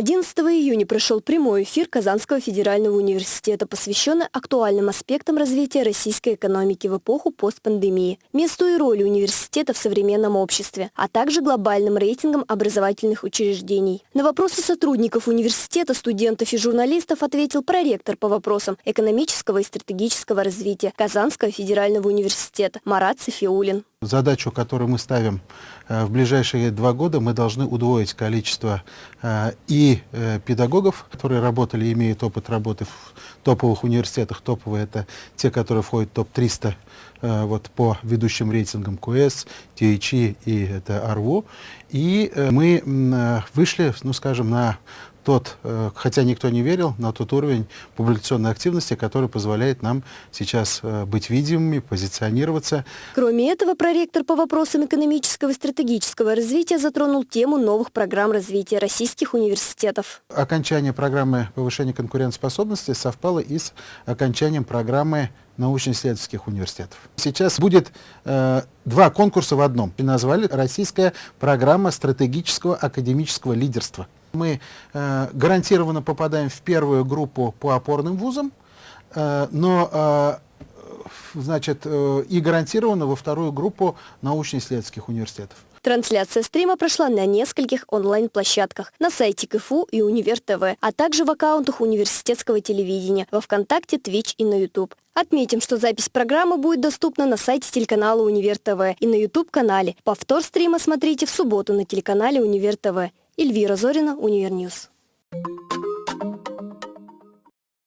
11 июня прошел прямой эфир Казанского федерального университета, посвященный актуальным аспектам развития российской экономики в эпоху постпандемии, месту и роли университета в современном обществе, а также глобальным рейтингам образовательных учреждений. На вопросы сотрудников университета, студентов и журналистов ответил проректор по вопросам экономического и стратегического развития Казанского федерального университета Марат Софиулин. Задачу, которую мы ставим э, в ближайшие два года, мы должны удвоить количество э, и э, педагогов, которые работали и имеют опыт работы в топовых университетах. Топовые – это те, которые входят в топ-300 вот, по ведущим рейтингам КУЭС, ТИЧИ и это АРВУ. И мы вышли, ну скажем, на тот, э, хотя никто не верил, на тот уровень публикационной активности, который позволяет нам сейчас э, быть видимыми, позиционироваться. Кроме этого, проректор по вопросам экономического и стратегического развития затронул тему новых программ развития российских университетов. Окончание программы повышения конкурентоспособности совпало и с окончанием программы научно-исследовательских университетов. Сейчас будет э, два конкурса в одном. И назвали «Российская программа стратегического академического лидерства». Мы э, гарантированно попадаем в первую группу по опорным вузам, э, но э, значит, э, и гарантированно во вторую группу научно-исследовательских университетов. Трансляция стрима прошла на нескольких онлайн-площадках, на сайте КФУ и Универ ТВ, а также в аккаунтах университетского телевидения, во Вконтакте, Twitch и на YouTube. Отметим, что запись программы будет доступна на сайте телеканала Универ ТВ и на YouTube-канале. Повтор стрима смотрите в субботу на телеканале Универ ТВ. Эльвира Зорина, Универньюз.